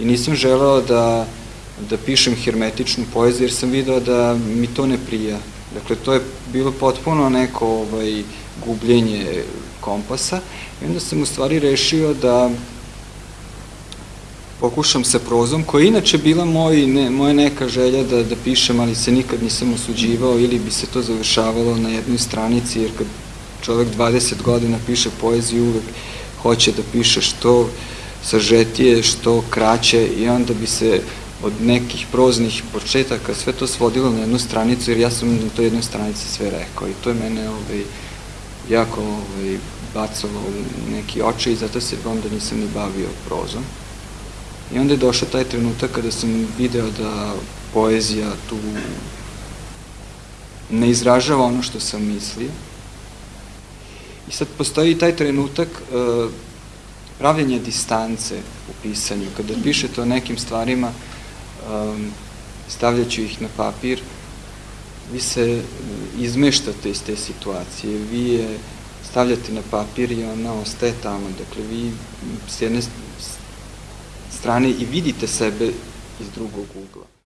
i nisam želeo da, da pišem hermetičnu poeziju jer sam video da mi to ne prija. Dakle, to je bilo potpuno neko ovaj, gubljenje kompasa i onda sam u stvari rešio da pokušam sa prozom, koja je inače bila moj, ne, moja neka želja da, da pišem, ali se nikad nisam osuđivao ili bi se to završavalo na jednoj stranici, jer kad čovek 20 godina piše poeziju, uvek hoće da piše što sažetije, što kraće i onda bi se od nekih proznih početaka sve to svodilo na jednu stranicu, jer ja sam na toj jednoj stranici sve rekao i to je mene ovaj, jako ovaj, bacalo neki oče i zato se onda nisam ni bavio prozom. I onda je došao taj trenutak kada sam video da poezija tu ne izražava ono što sam mislio. I sad postoji taj trenutak uh, pravljenja distance u pisanju. Kada pišete o nekim stvarima, um, ih na papir, vi se izmeštate iz te situacije, vi je stavljate na papir i ona ostaje tamo. Dakle, vi s jedne strane i vidite sebe iz drugog ugla.